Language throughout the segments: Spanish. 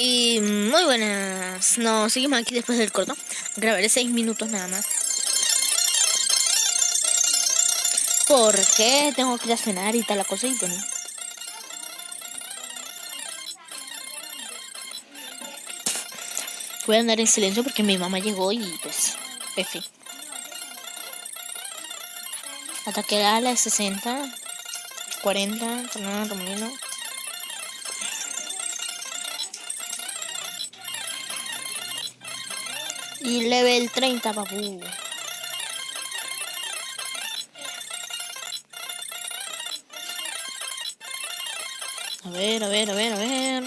Y muy buenas. Nos seguimos aquí después del corto. Grabaré 6 minutos nada más. Porque tengo que ir a cenar y tal la cosa y bueno. Voy a andar en silencio porque mi mamá llegó y pues, F. Ataque a la 60, 40, Fernando Romero. Y level 30, papu. A ver, a ver, a ver, a ver.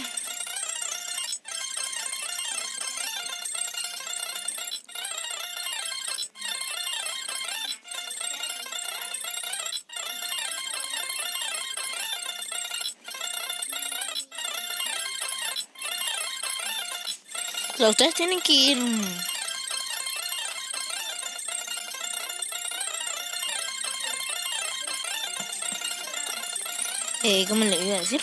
ustedes tienen que ir eh, ¿cómo le iba a decir?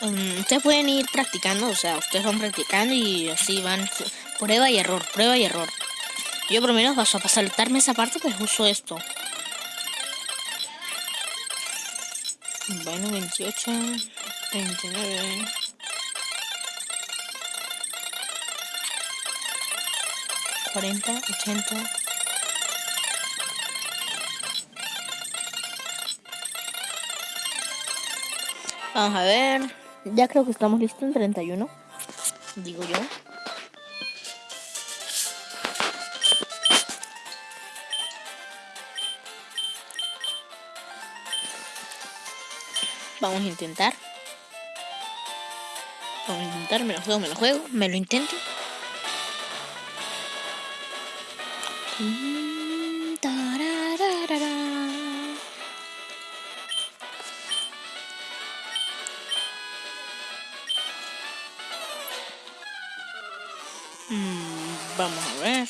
Um, ustedes pueden ir practicando, o sea, ustedes van practicando y así van prueba y error, prueba y error. Yo por lo menos paso a saltarme esa parte, pues uso esto. Bueno, 28, 29. Cuarenta, ochenta. Vamos a ver. Ya creo que estamos listos en 31. Digo yo. Vamos a intentar. Vamos a intentar, me lo juego, me lo juego, me lo intento. Vamos a ver.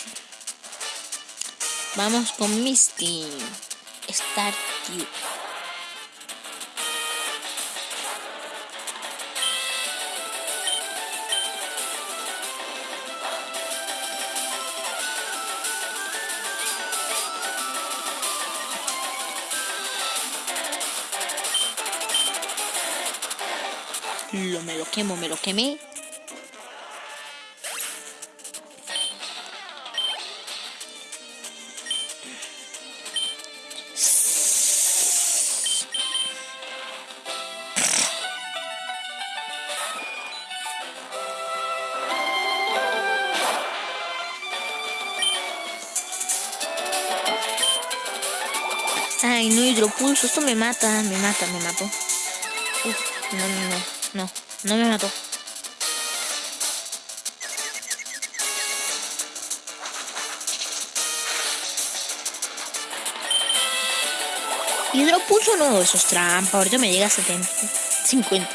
Vamos con Misty. Start you. Lo, me lo quemo, me lo quemé. Ay, no hidropulso, esto me mata, me mata, me mató. Uf, no, no, no. No, no me mató. Hidropulso no, eso es trampa. Ahorita me llega a 70. 50.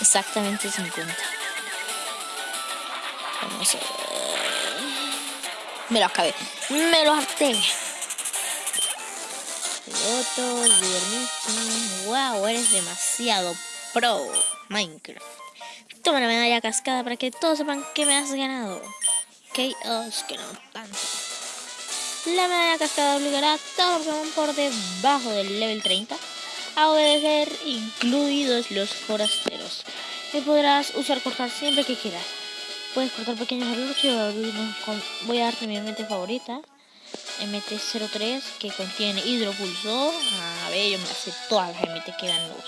Exactamente 50. Vamos a ver. Me lo acabé. Me lo harté. Piloto, Wow, eres demasiado pro. Minecraft. Toma la medalla cascada para que todos sepan que me has ganado. Chaos, que no tanto. La medalla cascada obligará a todos Pokémon por debajo del level 30 a obedecer, incluidos los forasteros. Y podrás usar cortar siempre que quieras. Puedes cortar pequeños errores voy a darte mi mente favorita. MT-03 que contiene hidropulso. A ver, yo me hace todas las MT que dan los.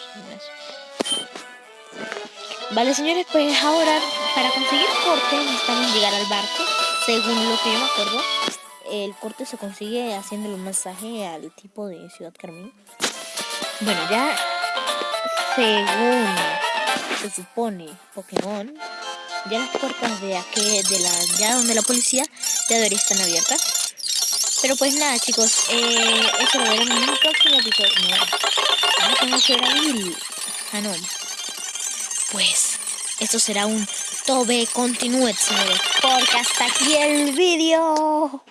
Vale, señores, pues ahora para conseguir corte necesitamos llegar al barco. Según lo que yo me acuerdo, el corte se consigue haciéndole un masaje al tipo de Ciudad Carmín. Bueno, ya según se supone Pokémon, ya las puertas de aquí, de la, ya donde la policía, ya deberían estar abiertas. Pero pues nada, chicos, eh, eso lo veremos en un próximo episodio. No, tengo que a Ah, no pues esto será un tobe continúe, señores, porque hasta aquí el vídeo.